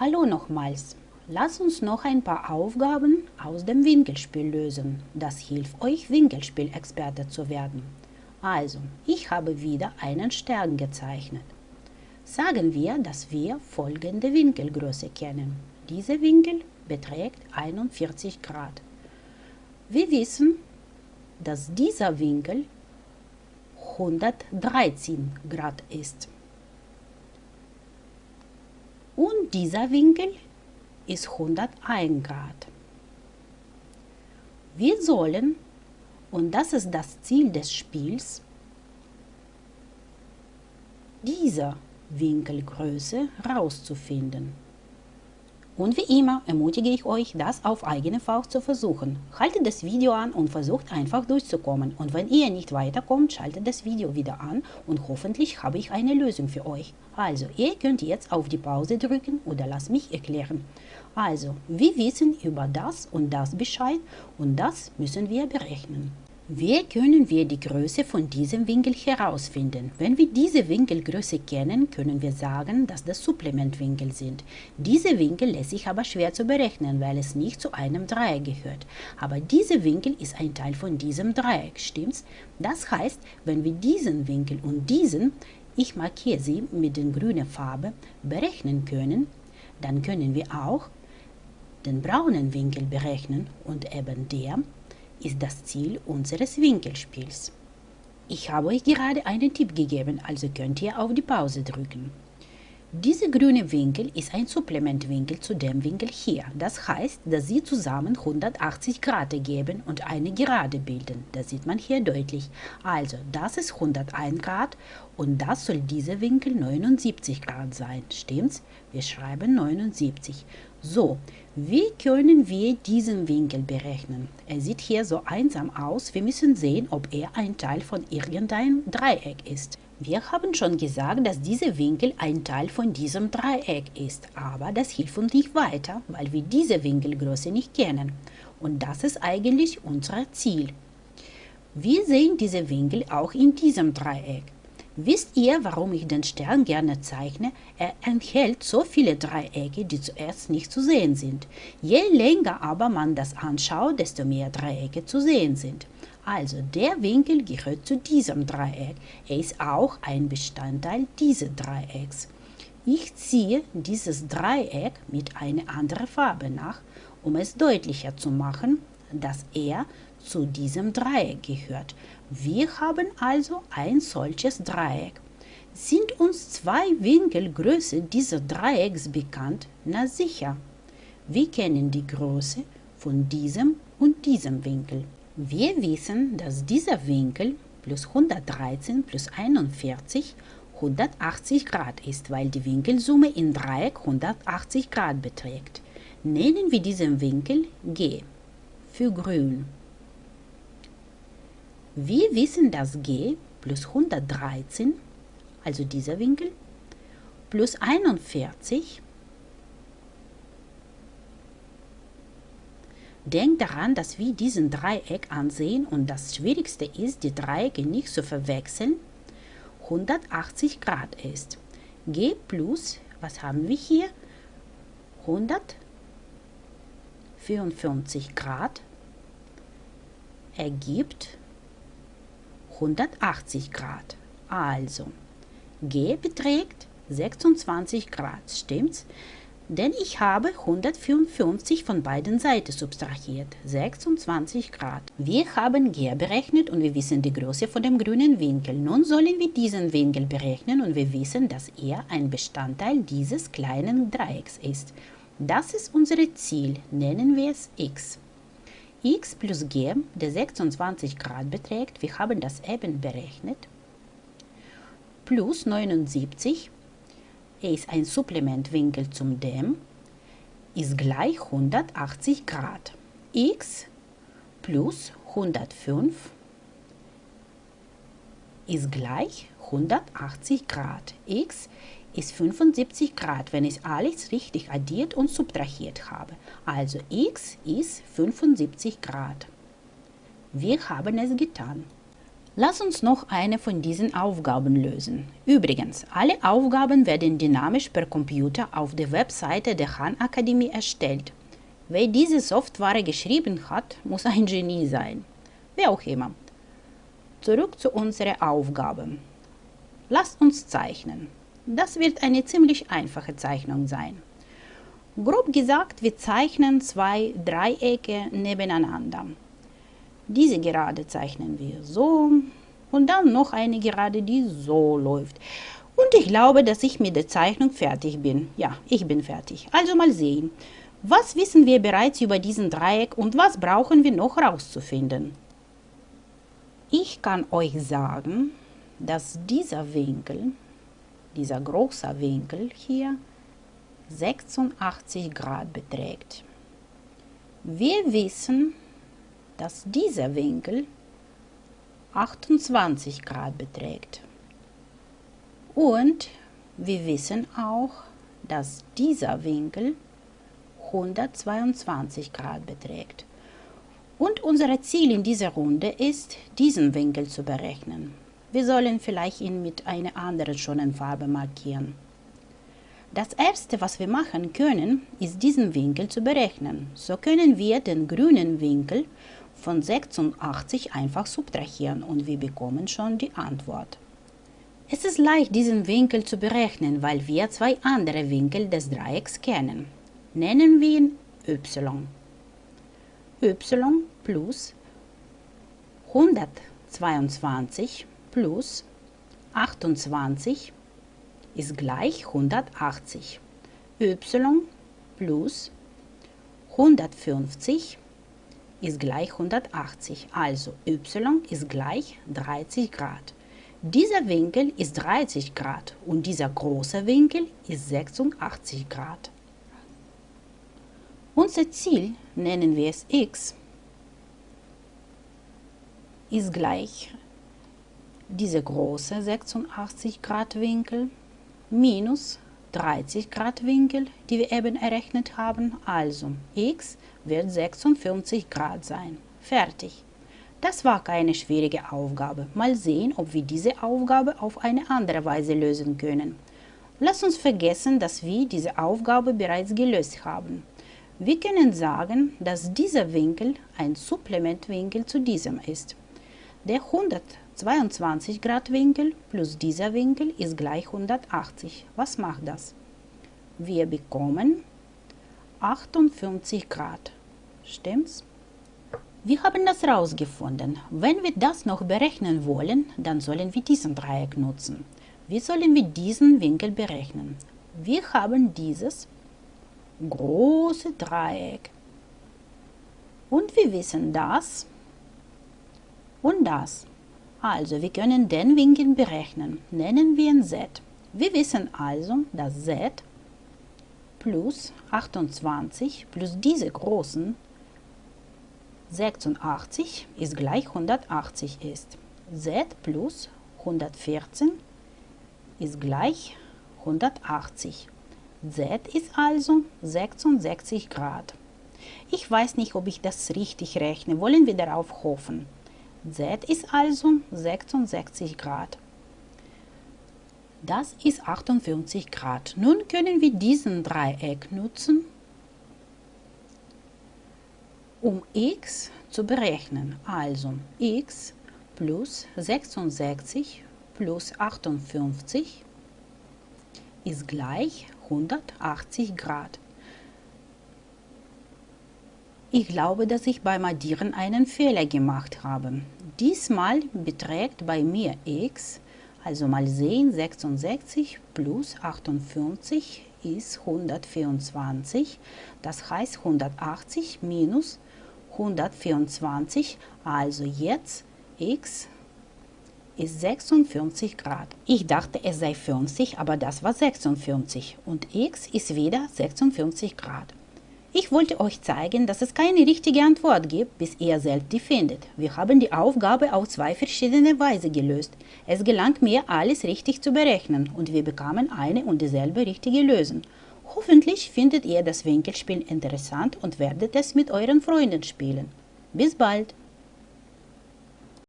Hallo nochmals. Lass uns noch ein paar Aufgaben aus dem Winkelspiel lösen. Das hilft euch, Winkelspielexperte zu werden. Also, ich habe wieder einen Stern gezeichnet. Sagen wir, dass wir folgende Winkelgröße kennen. Dieser Winkel beträgt 41 Grad. Wir wissen, dass dieser Winkel 113 Grad ist. Und dieser Winkel ist 101 Grad. Wir sollen, und das ist das Ziel des Spiels, diese Winkelgröße herauszufinden. Und wie immer ermutige ich euch, das auf eigene Faust zu versuchen. Haltet das Video an und versucht einfach durchzukommen. Und wenn ihr nicht weiterkommt, schaltet das Video wieder an und hoffentlich habe ich eine Lösung für euch. Also, ihr könnt jetzt auf die Pause drücken oder lasst mich erklären. Also, wir wissen über das und das Bescheid und das müssen wir berechnen. Wie können wir die Größe von diesem Winkel herausfinden? Wenn wir diese Winkelgröße kennen, können wir sagen, dass das Supplementwinkel sind. Diese Winkel lässt sich aber schwer zu berechnen, weil es nicht zu einem Dreieck gehört. Aber dieser Winkel ist ein Teil von diesem Dreieck, stimmt's? Das heißt, wenn wir diesen Winkel und diesen, ich markiere sie mit der grünen Farbe, berechnen können, dann können wir auch den braunen Winkel berechnen und eben der ist das Ziel unseres Winkelspiels. Ich habe euch gerade einen Tipp gegeben, also könnt ihr auf die Pause drücken. Dieser grüne Winkel ist ein Supplementwinkel zu dem Winkel hier. Das heißt, dass sie zusammen 180 Grad ergeben und eine Gerade bilden. Das sieht man hier deutlich. Also, das ist 101 Grad und das soll dieser Winkel 79 Grad sein. Stimmt's? Wir schreiben 79. So, wie können wir diesen Winkel berechnen? Er sieht hier so einsam aus. Wir müssen sehen, ob er ein Teil von irgendeinem Dreieck ist. Wir haben schon gesagt, dass dieser Winkel ein Teil von diesem Dreieck ist, aber das hilft uns nicht weiter, weil wir diese Winkelgröße nicht kennen. Und das ist eigentlich unser Ziel. Wir sehen diese Winkel auch in diesem Dreieck. Wisst ihr, warum ich den Stern gerne zeichne? Er enthält so viele Dreiecke, die zuerst nicht zu sehen sind. Je länger aber man das anschaut, desto mehr Dreiecke zu sehen sind. Also der Winkel gehört zu diesem Dreieck. Er ist auch ein Bestandteil dieses Dreiecks. Ich ziehe dieses Dreieck mit einer anderen Farbe nach, um es deutlicher zu machen, dass er zu diesem Dreieck gehört. Wir haben also ein solches Dreieck. Sind uns zwei Winkelgröße dieses Dreiecks bekannt? Na sicher. Wir kennen die Größe von diesem und diesem Winkel. Wir wissen, dass dieser Winkel plus 113 plus 41 180 Grad ist, weil die Winkelsumme in Dreieck 180 Grad beträgt. Nennen wir diesen Winkel G für grün. Wir wissen, dass g plus 113, also dieser Winkel, plus 41, Denkt daran, dass wir diesen Dreieck ansehen und das Schwierigste ist, die Dreiecke nicht zu verwechseln, 180 Grad ist. G plus, was haben wir hier? 100 54 Grad ergibt 180 Grad. Also, G beträgt 26 Grad, stimmt's? Denn ich habe 154 von beiden Seiten subtrahiert, 26 Grad. Wir haben G berechnet und wir wissen die Größe von dem grünen Winkel. Nun sollen wir diesen Winkel berechnen und wir wissen, dass er ein Bestandteil dieses kleinen Dreiecks ist. Das ist unser Ziel, nennen wir es x. x plus g, der 26 Grad beträgt, wir haben das eben berechnet, plus 79, er ist ein Supplementwinkel zum dem, ist gleich 180 Grad. x plus 105 ist gleich 180 Grad. x ist 75 Grad, wenn ich alles richtig addiert und subtrahiert habe. Also x ist 75 Grad. Wir haben es getan. Lass uns noch eine von diesen Aufgaben lösen. Übrigens, alle Aufgaben werden dynamisch per Computer auf der Webseite der Han Akademie erstellt. Wer diese Software geschrieben hat, muss ein Genie sein. Wer auch immer. Zurück zu unserer Aufgabe. Lasst uns zeichnen. Das wird eine ziemlich einfache Zeichnung sein. Grob gesagt, wir zeichnen zwei Dreiecke nebeneinander. Diese Gerade zeichnen wir so und dann noch eine Gerade, die so läuft. Und ich glaube, dass ich mit der Zeichnung fertig bin. Ja, ich bin fertig. Also mal sehen. Was wissen wir bereits über diesen Dreieck und was brauchen wir noch herauszufinden? Ich kann euch sagen, dass dieser Winkel, dieser große Winkel hier, 86 Grad beträgt. Wir wissen, dass dieser Winkel 28 Grad beträgt. Und wir wissen auch, dass dieser Winkel 122 Grad beträgt. Und unser Ziel in dieser Runde ist, diesen Winkel zu berechnen. Wir sollen vielleicht ihn mit einer anderen schönen Farbe markieren. Das erste, was wir machen können, ist diesen Winkel zu berechnen. So können wir den grünen Winkel von 86 einfach subtrahieren und wir bekommen schon die Antwort. Es ist leicht, diesen Winkel zu berechnen, weil wir zwei andere Winkel des Dreiecks kennen. Nennen wir ihn y. y plus 122 plus 28 ist gleich 180. y plus 150 ist gleich 180, also y ist gleich 30 Grad. Dieser Winkel ist 30 Grad und dieser große Winkel ist 86 Grad. Unser Ziel, nennen wir es x, ist gleich dieser große 86 Grad Winkel minus 30 Grad Winkel, die wir eben errechnet haben, also x wird 56 Grad sein. Fertig. Das war keine schwierige Aufgabe. Mal sehen, ob wir diese Aufgabe auf eine andere Weise lösen können. Lass uns vergessen, dass wir diese Aufgabe bereits gelöst haben. Wir können sagen, dass dieser Winkel ein Supplementwinkel zu diesem ist. Der 122 Grad Winkel plus dieser Winkel ist gleich 180. Was macht das? Wir bekommen 58 Grad. Stimmt's? Wir haben das herausgefunden. Wenn wir das noch berechnen wollen, dann sollen wir diesen Dreieck nutzen. Wie sollen wir diesen Winkel berechnen? Wir haben dieses große Dreieck. Und wir wissen das und das. Also, wir können den Winkel berechnen. Nennen wir ihn Z. Wir wissen also, dass Z plus 28 plus diese großen 86 ist gleich 180 ist. Z plus 114 ist gleich 180. Z ist also 66 Grad. Ich weiß nicht, ob ich das richtig rechne. Wollen wir darauf hoffen. Z ist also 66 Grad. Das ist 58 Grad. Nun können wir diesen Dreieck nutzen, um x zu berechnen. Also x plus 66 plus 58 ist gleich 180 Grad. Ich glaube, dass ich beim Addieren einen Fehler gemacht habe. Diesmal beträgt bei mir x also mal sehen, 66 plus 58 ist 124. Das heißt 180 minus 124. Also jetzt x ist 56 Grad. Ich dachte, es sei 50, aber das war 46. Und x ist wieder 56 Grad. Ich wollte euch zeigen, dass es keine richtige Antwort gibt, bis ihr selbst die findet. Wir haben die Aufgabe auf zwei verschiedene Weise gelöst. Es gelang mir, alles richtig zu berechnen und wir bekamen eine und dieselbe richtige Lösung. Hoffentlich findet ihr das Winkelspiel interessant und werdet es mit euren Freunden spielen. Bis bald!